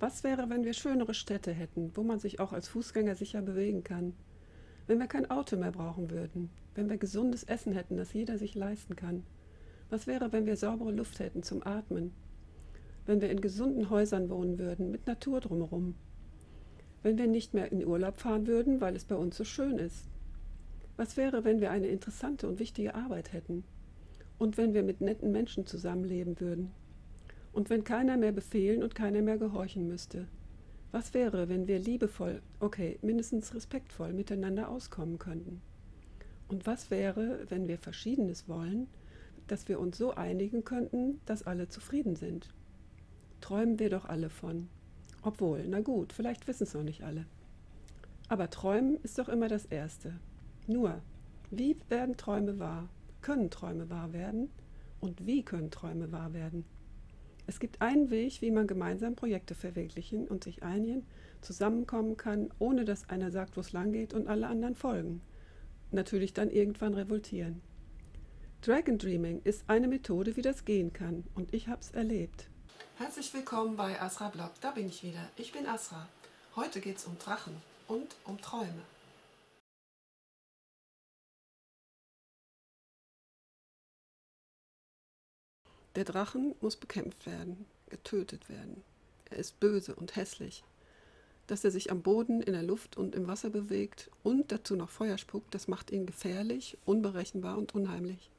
Was wäre, wenn wir schönere Städte hätten, wo man sich auch als Fußgänger sicher bewegen kann? Wenn wir kein Auto mehr brauchen würden? Wenn wir gesundes Essen hätten, das jeder sich leisten kann? Was wäre, wenn wir saubere Luft hätten zum Atmen? Wenn wir in gesunden Häusern wohnen würden, mit Natur drumherum? Wenn wir nicht mehr in Urlaub fahren würden, weil es bei uns so schön ist? Was wäre, wenn wir eine interessante und wichtige Arbeit hätten? Und wenn wir mit netten Menschen zusammenleben würden? Und wenn keiner mehr befehlen und keiner mehr gehorchen müsste? Was wäre, wenn wir liebevoll, okay, mindestens respektvoll miteinander auskommen könnten? Und was wäre, wenn wir Verschiedenes wollen, dass wir uns so einigen könnten, dass alle zufrieden sind? Träumen wir doch alle von. Obwohl, na gut, vielleicht wissen es noch nicht alle. Aber träumen ist doch immer das Erste. Nur, wie werden Träume wahr? Können Träume wahr werden? Und wie können Träume wahr werden? Es gibt einen Weg, wie man gemeinsam Projekte verwirklichen und sich einigen, zusammenkommen kann, ohne dass einer sagt, wo es lang geht und alle anderen folgen. Natürlich dann irgendwann revoltieren. Dragon Dreaming ist eine Methode, wie das gehen kann und ich habe es erlebt. Herzlich willkommen bei Asra Blog, da bin ich wieder. Ich bin Asra. Heute geht es um Drachen und um Träume. Der Drachen muss bekämpft werden, getötet werden. Er ist böse und hässlich. Dass er sich am Boden, in der Luft und im Wasser bewegt und dazu noch Feuer spuckt, das macht ihn gefährlich, unberechenbar und unheimlich.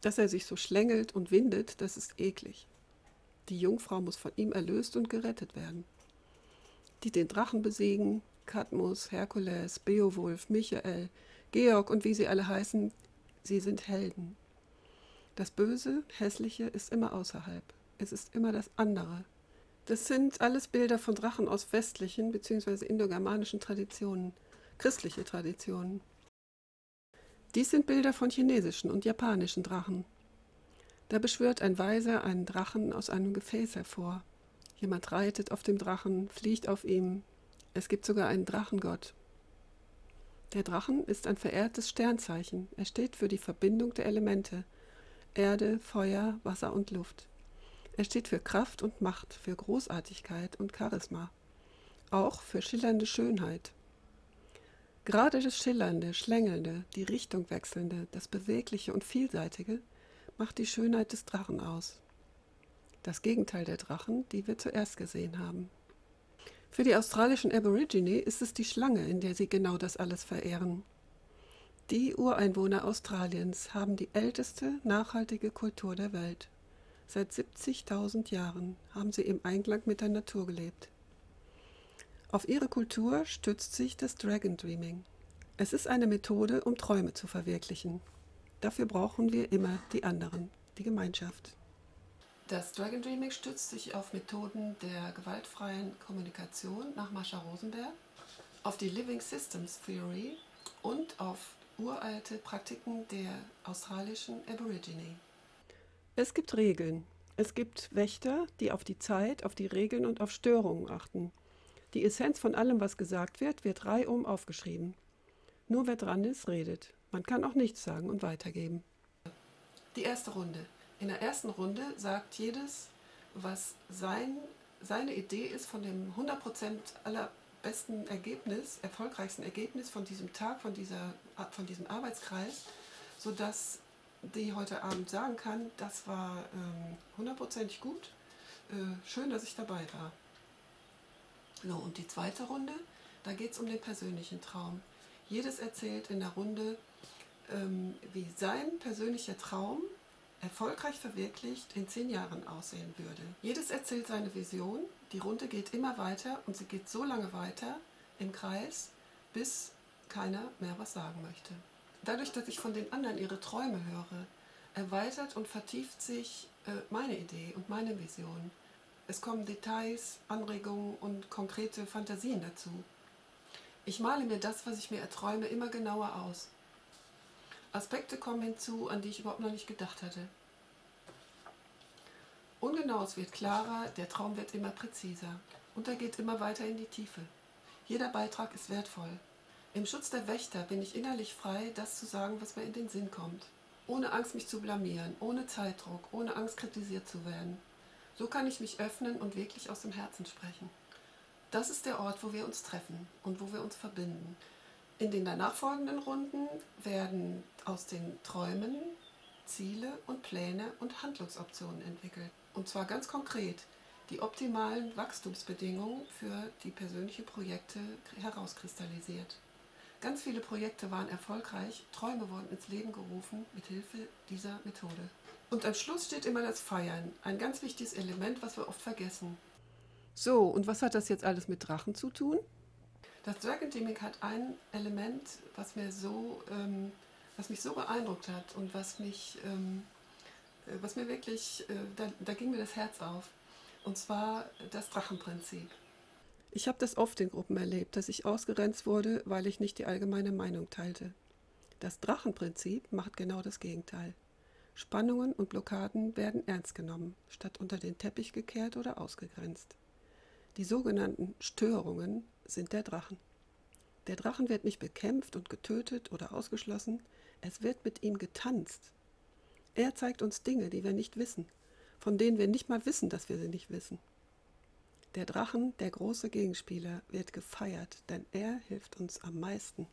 Dass er sich so schlängelt und windet, das ist eklig. Die Jungfrau muss von ihm erlöst und gerettet werden. Die den Drachen besiegen, Cadmus, Herkules, Beowulf, Michael, Georg und wie sie alle heißen, sie sind Helden. Das Böse, Hässliche ist immer außerhalb. Es ist immer das andere. Das sind alles Bilder von Drachen aus westlichen bzw. indogermanischen Traditionen, christliche Traditionen. Dies sind Bilder von chinesischen und japanischen Drachen. Da beschwört ein Weiser einen Drachen aus einem Gefäß hervor. Jemand reitet auf dem Drachen, fliegt auf ihm. Es gibt sogar einen Drachengott. Der Drachen ist ein verehrtes Sternzeichen. Er steht für die Verbindung der Elemente – Erde, Feuer, Wasser und Luft. Er steht für Kraft und Macht, für Großartigkeit und Charisma. Auch für schillernde Schönheit. Gerade das Schillernde, Schlängelnde, die Richtung wechselnde, das Bewegliche und Vielseitige macht die Schönheit des Drachen aus. Das Gegenteil der Drachen, die wir zuerst gesehen haben. Für die australischen Aborigine ist es die Schlange, in der sie genau das alles verehren. Die Ureinwohner Australiens haben die älteste nachhaltige Kultur der Welt. Seit 70.000 Jahren haben sie im Einklang mit der Natur gelebt. Auf ihre Kultur stützt sich das Dragon Dreaming. Es ist eine Methode, um Träume zu verwirklichen. Dafür brauchen wir immer die anderen, die Gemeinschaft. Das Dragon Dreaming stützt sich auf Methoden der gewaltfreien Kommunikation nach Mascha Rosenberg, auf die Living Systems Theory und auf uralte Praktiken der australischen Aborigine. Es gibt Regeln. Es gibt Wächter, die auf die Zeit, auf die Regeln und auf Störungen achten. Die Essenz von allem, was gesagt wird, wird reihum aufgeschrieben. Nur wer dran ist, redet. Man kann auch nichts sagen und weitergeben. Die erste Runde. In der ersten Runde sagt jedes, was sein, seine Idee ist von dem 100% aller besten Ergebnis, erfolgreichsten Ergebnis von diesem Tag, von, dieser, von diesem Arbeitskreis, sodass die heute Abend sagen kann, das war ähm, hundertprozentig ähm, gut, äh, schön, dass ich dabei war. So, und die zweite Runde, da geht es um den persönlichen Traum. Jedes erzählt in der Runde, ähm, wie sein persönlicher Traum erfolgreich verwirklicht in zehn Jahren aussehen würde. Jedes erzählt seine Vision, die Runde geht immer weiter und sie geht so lange weiter im Kreis, bis keiner mehr was sagen möchte. Dadurch, dass ich von den anderen ihre Träume höre, erweitert und vertieft sich äh, meine Idee und meine Vision. Es kommen Details, Anregungen und konkrete Fantasien dazu. Ich male mir das, was ich mir erträume, immer genauer aus. Aspekte kommen hinzu, an die ich überhaupt noch nicht gedacht hatte. Ungenau, es wird klarer, der Traum wird immer präziser und er geht immer weiter in die Tiefe. Jeder Beitrag ist wertvoll. Im Schutz der Wächter bin ich innerlich frei, das zu sagen, was mir in den Sinn kommt. Ohne Angst, mich zu blamieren, ohne Zeitdruck, ohne Angst, kritisiert zu werden. So kann ich mich öffnen und wirklich aus dem Herzen sprechen. Das ist der Ort, wo wir uns treffen und wo wir uns verbinden. In den danach folgenden Runden werden aus den Träumen Ziele und Pläne und Handlungsoptionen entwickelt. Und zwar ganz konkret die optimalen Wachstumsbedingungen für die persönlichen Projekte herauskristallisiert. Ganz viele Projekte waren erfolgreich, Träume wurden ins Leben gerufen mit Hilfe dieser Methode. Und am Schluss steht immer das Feiern, ein ganz wichtiges Element, was wir oft vergessen. So, und was hat das jetzt alles mit Drachen zu tun? Das Dragon Teaming hat ein Element, was mir so, ähm, was mich so beeindruckt hat und was mich, ähm, äh, was mir wirklich, äh, da, da ging mir das Herz auf. Und zwar das Drachenprinzip. Ich habe das oft in Gruppen erlebt, dass ich ausgrenzt wurde, weil ich nicht die allgemeine Meinung teilte. Das Drachenprinzip macht genau das Gegenteil. Spannungen und Blockaden werden ernst genommen, statt unter den Teppich gekehrt oder ausgegrenzt. Die sogenannten Störungen sind der Drachen. Der Drachen wird nicht bekämpft und getötet oder ausgeschlossen, es wird mit ihm getanzt. Er zeigt uns Dinge, die wir nicht wissen, von denen wir nicht mal wissen, dass wir sie nicht wissen. Der Drachen, der große Gegenspieler, wird gefeiert, denn er hilft uns am meisten.